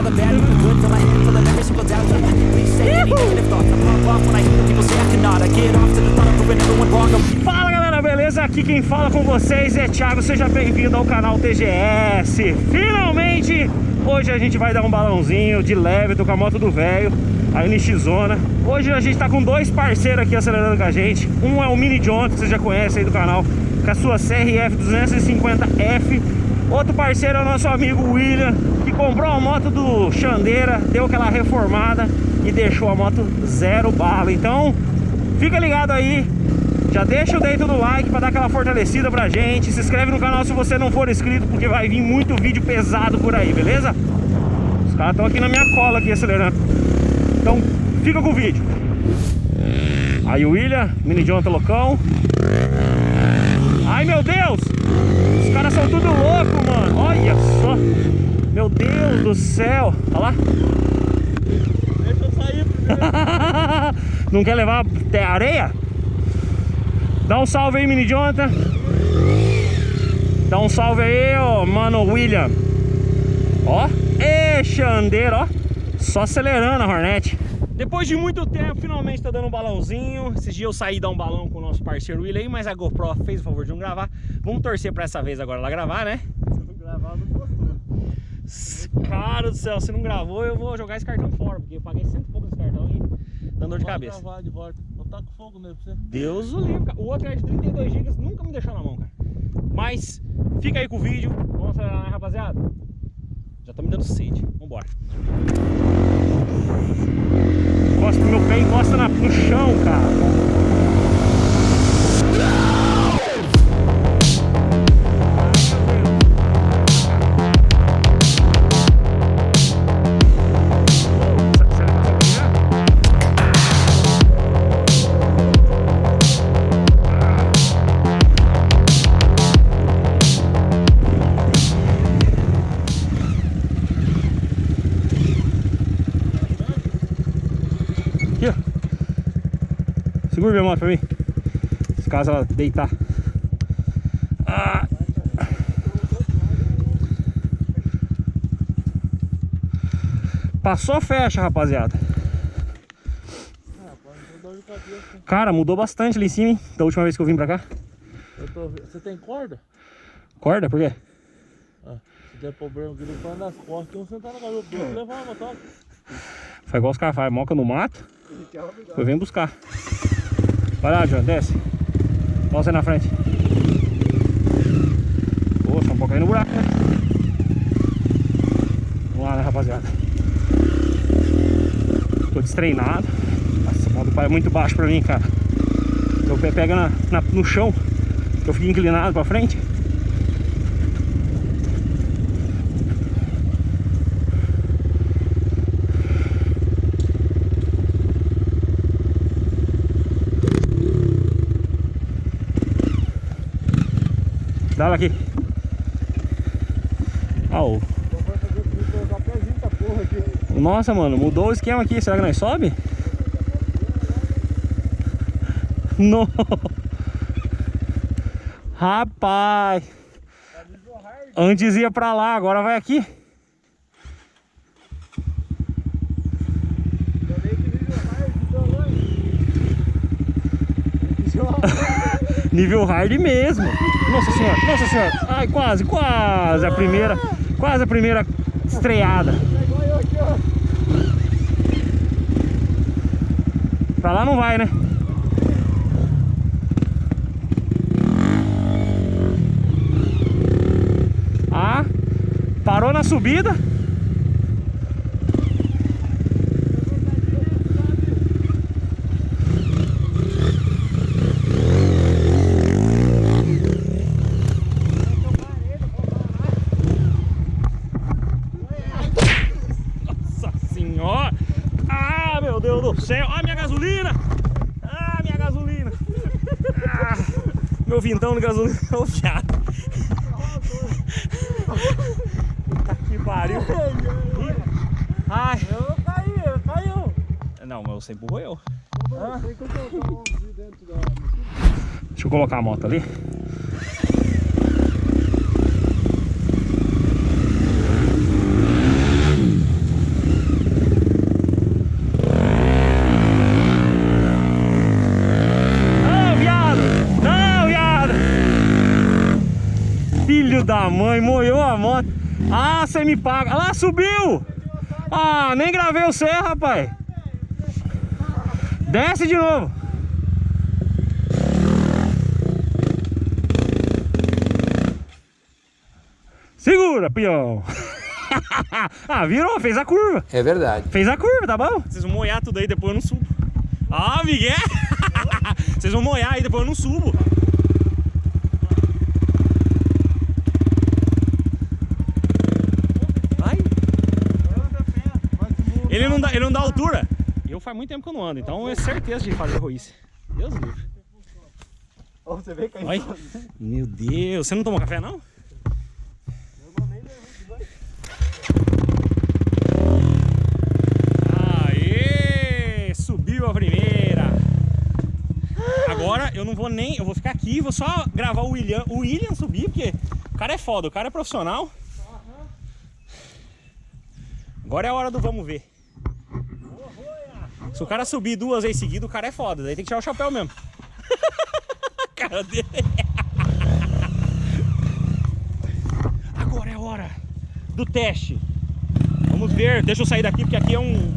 all the bad, even good full of every single doubt. Please say any negative thoughts. I pop off when I hear people say I cannot. I get off to the thought of proving everyone wrong Fala galera, beleza? Aqui quem fala com vocês é Thiago, seja bem-vindo ao canal TGS Finalmente, hoje a gente vai dar um balãozinho de leve, tô com a moto do velho, a NX Zona Hoje a gente tá com dois parceiros aqui acelerando com a gente. Um é o Mini John, que vocês já conhecem aí do canal Com a sua CRF 250F Outro parceiro é o nosso amigo William comprou a moto do Xandeira Deu aquela reformada e deixou a moto zero bala Então, fica ligado aí já deixa o dedo no like para dar aquela fortalecida pra gente. Se inscreve no canal se você não for inscrito, porque vai vir muito vídeo pesado por aí, beleza? Os caras estão aqui na minha cola aqui acelerando. Então, fica com o vídeo. Aí o William, mini tá loucão. Ai, meu Deus! Os caras são tudo louco, mano. Olha só. Meu Deus do céu. Olha lá. Deixa eu sair primeiro. Não quer levar até areia? Dá um salve aí, mini Jonathan. Dá um salve aí, ó, mano William. Ó, e Xandeiro, ó. Só acelerando a Hornet. Depois de muito tempo, finalmente tá dando um balãozinho. Esses dias eu saí dar um balão com o nosso parceiro William aí, mas a GoPro fez o favor de não gravar. Vamos torcer pra essa vez agora ela gravar, né? Se não gravar, não postou. Cara do céu, se não gravou, eu vou jogar esse cartão fora, porque eu paguei cento e pouco nesse cartão e dando dor de cabeça. gravar de volta. Botar com fogo nele pra você. Deus o livre, cara. O outro é de 32 GB, nunca me deixou na mão, cara. Mas fica aí com o vídeo. Vamos acelerar, né, rapaziada? Já tá me dando sede. Vambora. Encosta meu pé, encosta na- no chão, cara. Segura minha moto pra mim. Se caso ela deitar. Ah. Passou, fecha, rapaziada. Cara, mudou bastante ali em cima, hein? Da última vez que eu vim pra cá. Eu tô... Você tem corda? Corda, por quê? Ah, se der problema, ele põe nas costas, tem um sentar na garupa, levar uma motoca. Faz igual os caras fazem, moca no mato. Eu venho buscar. Vai lá, João, desce. Você na frente. Poxa, um pouco aí no buraco, né? Vamos lá, né, rapaziada? Tô destreinado. Nossa, a mão do pai é muito baixo pra mim, cara. Meu pé pega na, na- no chão. Eu fico inclinado pra frente. Dá ela aqui. Ah, o- Então vai fazer tudo, colocar porra aqui. Nossa, mano, mudou o esquema aqui. Será que nós sobe? Não. Rapaz. Antes ia pra lá, agora vai aqui. Que nível hard, mesmo. Nossa senhora, nossa senhora. Ai, quase, quase a primeira, quase a primeira estreada. Pra lá não vai, né? Ah, parou na subida. Nossa senhora! Ah, meu Deus do céu! Ah, minha gasolina! Ah, minha gasolina! Ah, meu vintão de gasolina ô viado! Puta que pariu! Ai! Eu caí, caiu. Não, mas você empurrou eu. Ah. Deixa eu colocar a moto ali. mãe, moiou a moto. Ah, você me paga. Ah lá, subiu! Ah, nem gravei o céu, rapaz. Desce de novo. Segura, peão. ah, virou, fez a curva. É verdade. Fez a curva, tá bom? Vocês vão molhar tudo aí, depois eu não subo. Ah, Miguel! Vocês vão molhar aí, depois eu não subo. Vai. Ele não dá, ele não dá altura. Eu faz muito tempo que eu não ando, então é certeza de fazer roíce. Deus livre. Você vem caindo. Olha. Meu Deus, você não tomou café não? Aê! Subiu a primeira. Agora eu não vou nem, eu vou ficar aqui, vou só gravar o William, o William subir, porque o cara é foda, o cara é profissional. Agora é a hora do vamos ver. Se o cara subir duas vezes seguidas, o cara é foda, daí tem que tirar o chapéu mesmo. cara dele. Agora é a hora do teste. Vamos ver, deixa eu sair daqui porque aqui é um,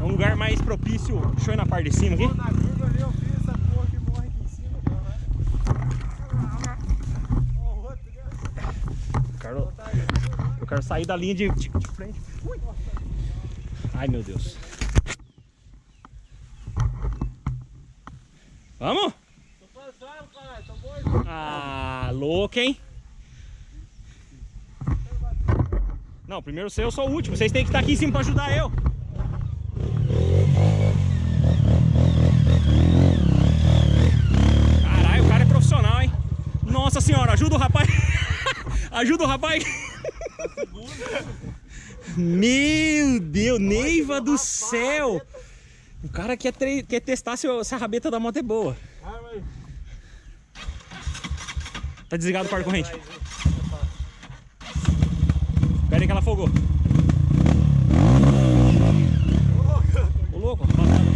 é um lugar mais propício. Deixa eu ir na parte de cima aqui. Eu quero, sair da linha de, de, de frente. Ai meu Deus. Vamos? Tô passando, caralho, tô bom. Ah, louco, hein? Não, primeiro você, eu sou o último. Vocês têm que estar aqui em cima pra ajudar eu. Caralho, o cara é profissional, hein? Nossa senhora, ajuda o rapaz. ajuda o rapaz. Meu Deus, Neiva do céu. O cara quer, tre- quer testar se, a rabeta da moto é boa. Tá desligado o par corrente. Pera aí que ela afogou. Ô louco, rapaziada.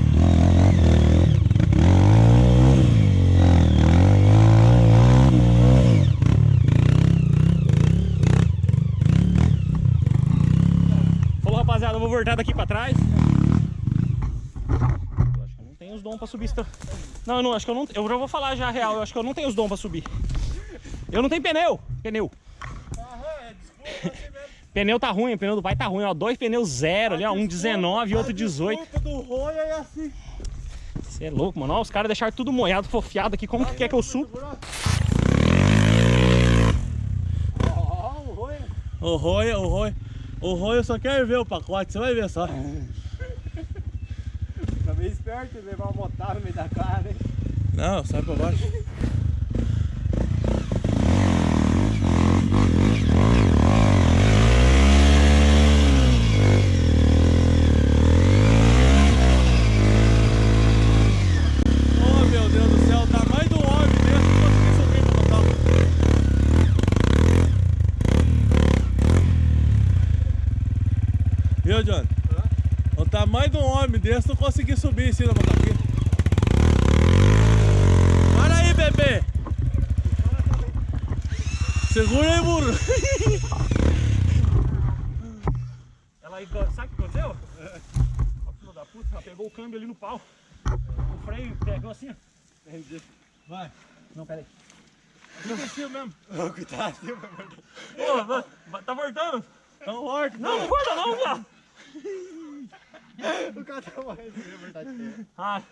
Falou rapaziada, eu vou voltar daqui pra trás. Eu acho que eu não tenho os dons pra subir. esta- Não, eu não, acho que eu não. Eu já vou falar já a real, eu acho que eu não tenho os dons pra subir. Eu não tenho pneu. Pneu. Pneu tá ruim, o pneu do pai tá ruim, ó. Dois pneus zero ali, ó. Um 19 e outro 18. Desculpa do roia é assim. Você é louco, mano. Ó, os caras deixaram tudo molhado, fofiado aqui. Como que quer que eu suba? Ó, o roia. O Roya, o Roya só quer ver o pacote, você vai ver só. Esperto de levar uma motada no meio da cara, hein? Não, sai pra baixo. Oh meu Deus do céu, o tamanho do homem desse não consegui subir no total. Viu, John? O tamanho de homem desse não consegui subir em cima da motoquinha. Para aí, bebê! Segura aí, burro! Ela aí, sabe o que aconteceu? Ó, filho da puta, ela pegou o câmbio ali no pau. O freio pegou assim, ó. Vai! Não, pera aí. Esqueci mesmo! Cuidado, meu Pô, tá voltando? Então, morto! Não, não volta não, viado. O cara tá morrendo de verdade. Ah,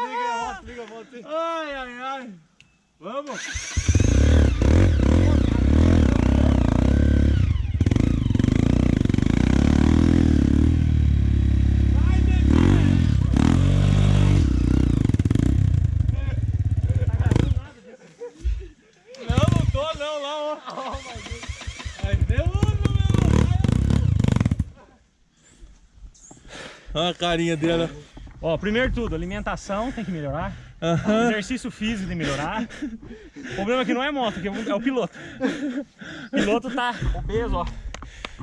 Liga a moto, liga a moto. Ai, ai, ai! Vamos! Não, não tô não, lá, ó! Ai, meu, meu, Olha a carinha dela. ó, primeiro tudo, alimentação tem que melhorar. Exercício físico tem que melhorar. O problema aqui não é moto, é o- é o piloto. O piloto tá obeso, ó.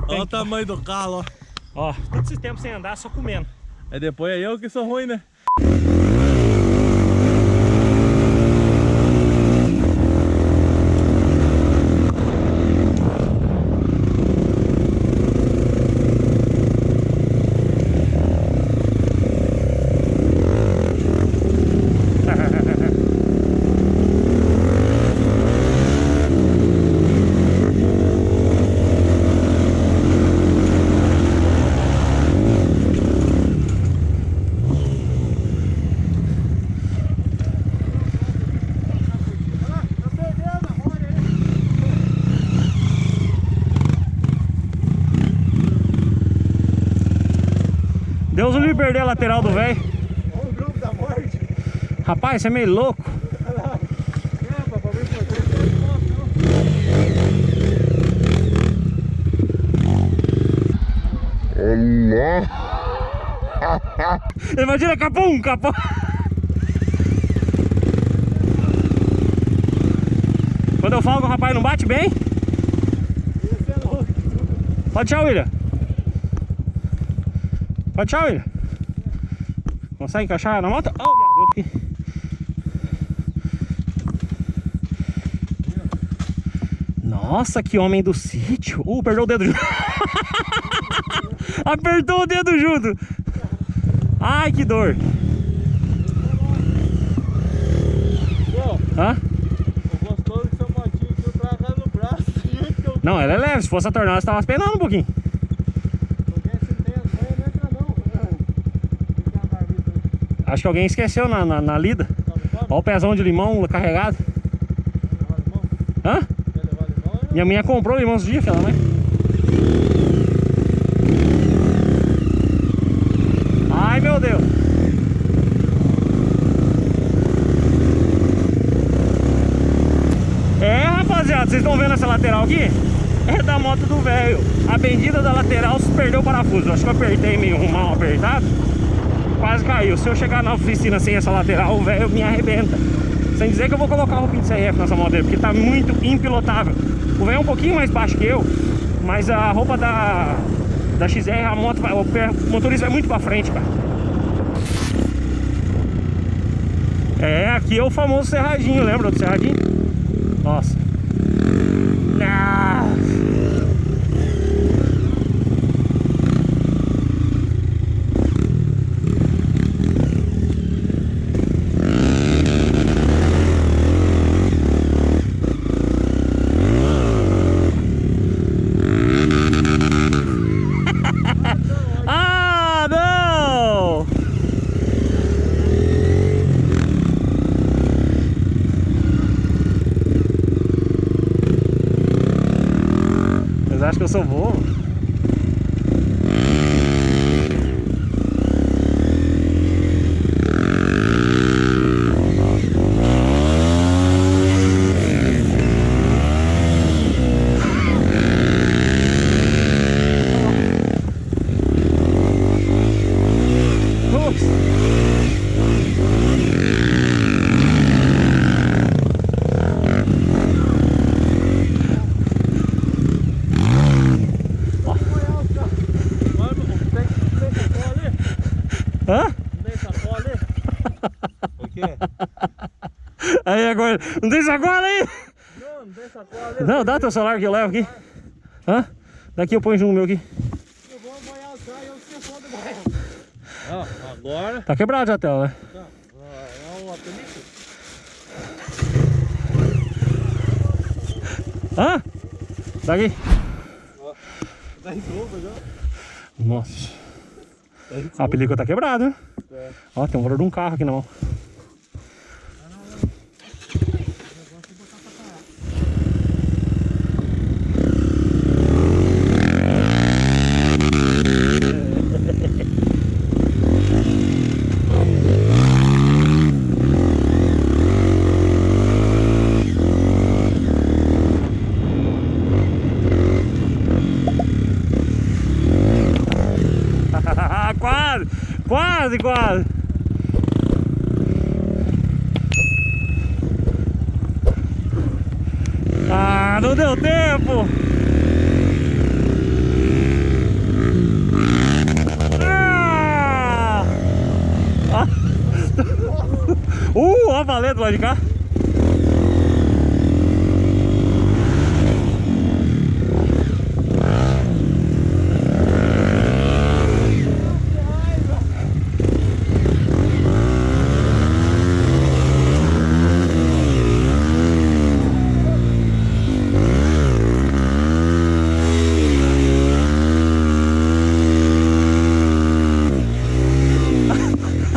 Olha o tamanho do carro, ó. Ó, todo esse tempo sem andar, só comendo. É depois é eu que sou ruim, né? Perder a lateral do velho. Olha o grupo da morte. Rapaz, você é meio louco. É, não. Imagina capum, capum. Quando eu falo que o rapaz não bate bem, é pode tchau, William. Pode tchau, William. Consegue encaixar na moto? Oh, viado, eu. Nossa, que homem do sítio. Uh, perdeu o dedo junto. Apertou o dedo junto. Ai, que dor. Hã? eu Não, ela é leve. Se fosse a tornada, você tava penando um pouquinho. Alguém se entende, não entra não. Fica na marmita aí. Acho que alguém esqueceu na, na, na lida. Olha o pezão de limão carregado. Hã? Minha minha comprou limão esses dias, filha da mãe. Ai, meu Deus. É, rapaziada, vocês estão vendo essa lateral aqui? É da moto do velho. A bendita da lateral se perdeu o parafuso. Acho que eu apertei meio mal apertado. Quase caiu. Se eu chegar na oficina sem essa lateral, o velho me arrebenta. Sem dizer que eu vou colocar o roupinho de CRF nessa moto dele, porque tá muito impilotável. O velho é um pouquinho mais baixo que eu, mas a roupa da, da XR, a moto, o motorista vai muito pra frente, cara. É, aqui é o famoso serradinho, lembra do serradinho? Nossa. Ah. Ah, não! Vocês acham que eu sou bobo? Putz. Mano, tem, tem sacola ali? Hã? Não tem sacola ali? O quê? Aí agora, não tem sacola aí? Não, não tem sacola ali. Não, dá teu celular que eu levo aqui. Hã? Daqui eu ponho junto no meu aqui. Eu vou apoiar o carro e eu esqueci do. Ah, agora... Tá quebrado já a tela, né? Tá. Ah, É um apelido? Hã? Daqui. Tá em dobro já. Nossa. Tá A película tá quebrada, né? É. Ó, tem um valor de um carro aqui na mão. quase, quase, quase. Ah, não deu tempo. Ah! Uh, ó valendo lá de cá.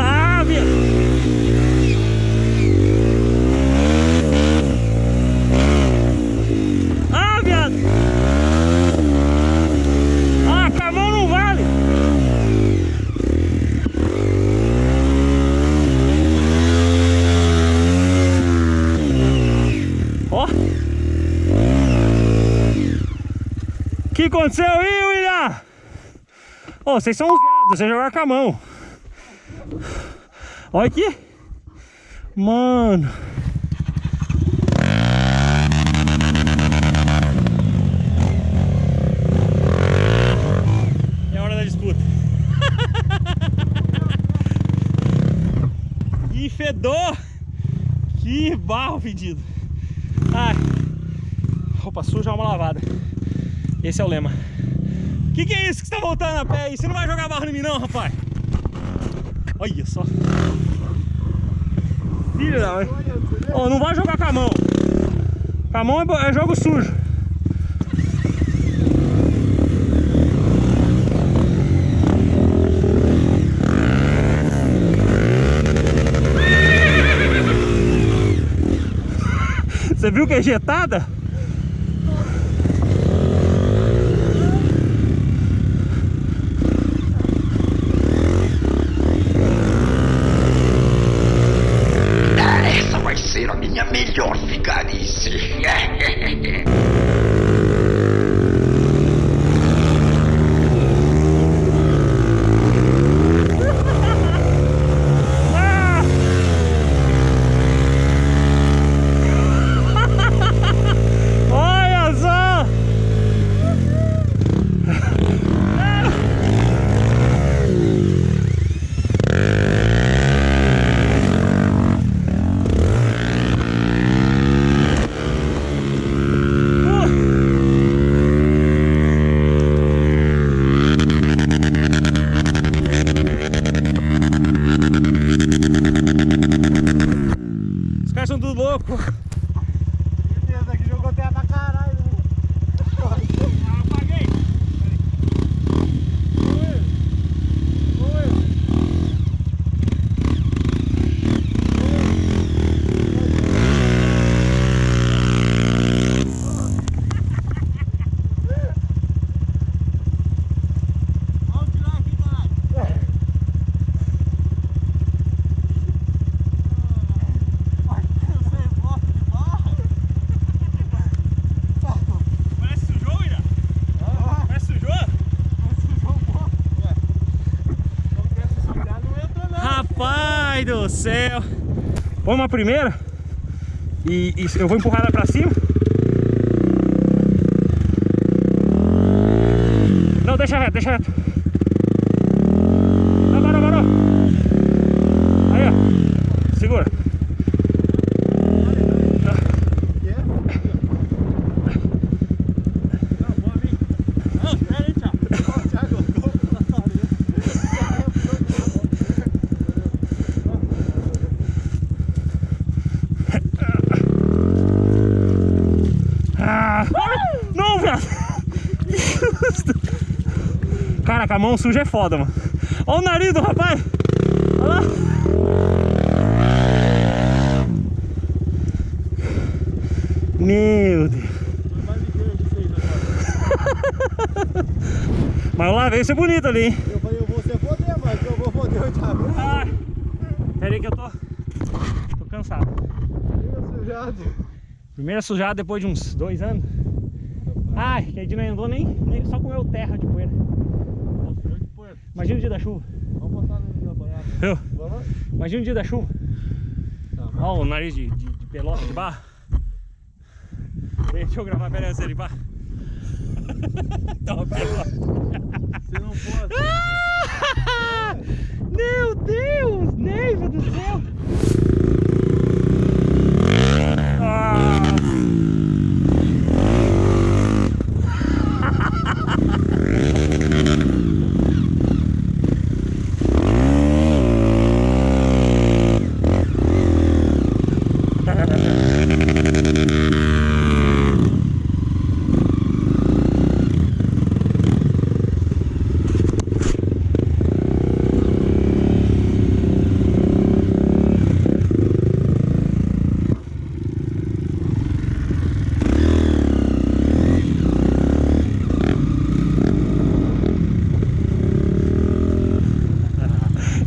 Ah, minha... que aconteceu aí, William? Ô, vocês são uns viados, vocês jogaram com a mão. Olha aqui. Mano. É hora da disputa. que fedor! Que barro fedido. Ai. Roupa suja, uma lavada. Esse é o lema. Que que é isso que você tá voltando a pé aí? Você não vai jogar barro em mim não, rapaz? Olha só. Filho da mãe. Ô, não vai jogar com a mão. Com a mão é, é jogo sujo. Você viu que é ejetada? Põe uma primeira e, e eu vou empurrar ela pra cima. Não, deixa reto, deixa reto. Não, parou, parou. Aí, ó. Segura. Não, boa, amigo. Não, espera aí, tchau. Ah, não, viado! Que susto! Cara, com a mão suja é foda, mano. Olha o nariz do rapaz! Olha lá! Meu Deus! Mas lá veio ser bonito ali, hein? Eu falei, eu vou ser foder, mas eu vou foder o Thiago. Ai! Pera aí que eu tô. tô cansado. Tinha sujado. Primeira sujada depois de uns dois anos. Ai, que a gente não andou nem, nem só comeu terra de poeira. Imagina o dia da chuva. Vamos botar no meu banhado. Viu? Vamos? Imagina o dia da chuva. Olha o nariz de, de, de pelota de barro. Deixa eu gravar, pera aí, você barro. Toma pelota. Você não pode. Meu Deus, Neiva do céu. Ah.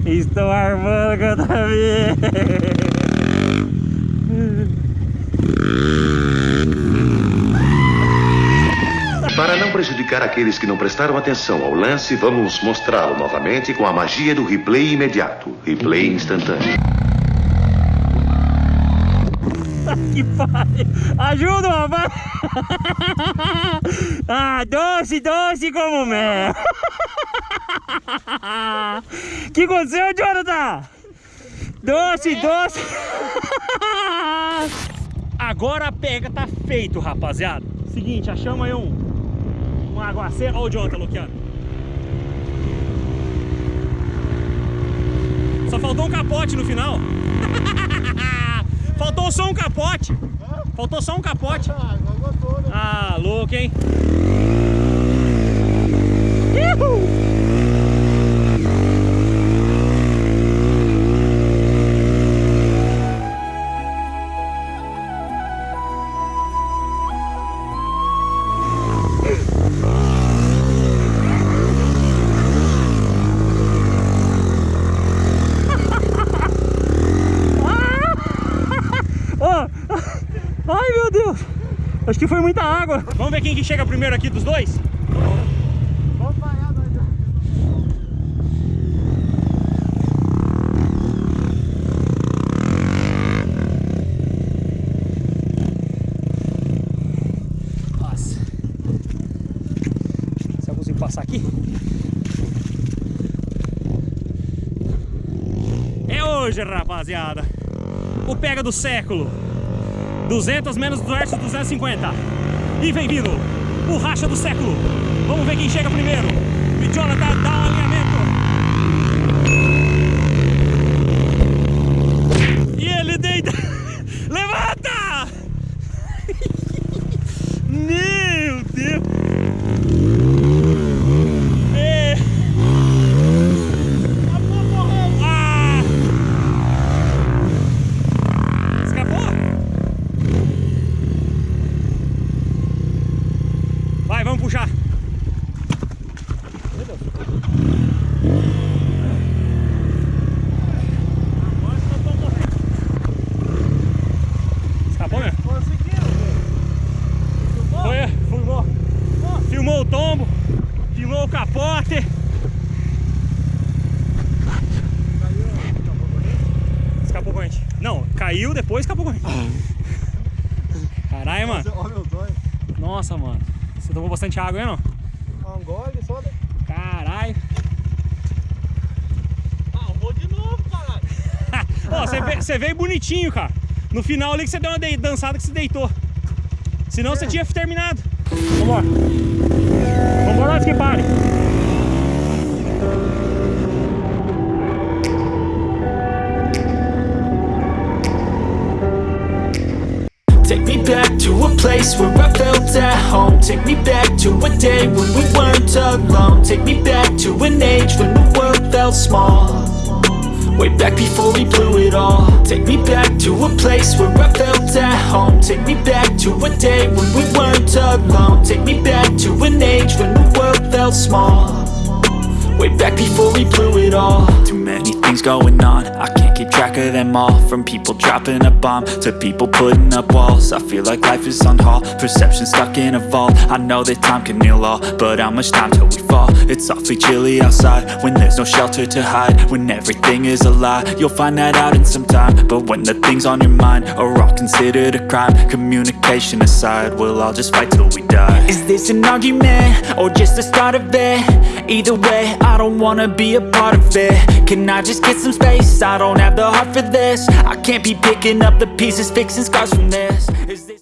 Estou armando outra vez. Para não prejudicar aqueles que não prestaram atenção ao lance, vamos mostrá-lo novamente com a magia do replay imediato. Replay instantâneo. que pariu. Ajuda, rapaz. Ah, doce, doce como mel. que aconteceu, Jonathan? Doce, doce. Agora a pega tá feito, rapaziada. Seguinte, achamos aí um, um aguaceiro. Olha o Jonathan bloqueando. Só faltou um capote no final. Faltou só um capote. Faltou só um capote. Ah, né? Ah, louco, hein? Uhul. Que foi muita água. Vamos ver quem que chega primeiro aqui dos dois? Nossa. Se eu consigo passar aqui? É hoje, rapaziada. O pega do século. 200 menos versus 250. E vem vindo o racha do século. Vamos ver quem chega primeiro. O Jonathan dá um alinhamento. E ele deita. Levanta! Meu Deus! É. Ah! Escapou? Vai, vamos puxar. Meu Deus. Agora nós vamos morrer. Escapou mesmo? Conseguiram, velho. Foi, filmou. Filmou o tombo, filmou o capote. Escapou a corrente. Não, caiu, depois escapou a corrente. Caralho, mano. Olha olhos. Nossa, mano. Você tomou bastante água, hein, não? Ah, Um gole só, né? Caralho. Ah, vou de novo, caralho. Ó, você veio, bonitinho, cara. No final ali que você deu uma de- dançada que você deitou. Senão você tinha terminado. Vambora. Vambora antes que pare. Me back to a place where I felt at home. Take me back to a day when we weren't alone. Take me back to an age when the world felt small. Way back before we blew it all. Take me back to a place where I felt at home. Take me back to a day when we weren't alone. Take me back to an age when the world felt small. Way back before we blew it all. Too many things going on. I can't keep track of them all From people dropping a bomb To people putting up walls I feel like life is on hold Perception stuck in a vault I know that time can heal all But how much time till we fall? It's awfully chilly outside When there's no shelter to hide When everything is a lie You'll find that out in some time But when the things on your mind Are all considered a crime Communication aside We'll all just fight till we die Is this an argument? Or just the start of it? Either way, I don't wanna be a part of it Can I just get some space? I don't have the heart for this. I can't be picking up the pieces Fixing scars from this. Is this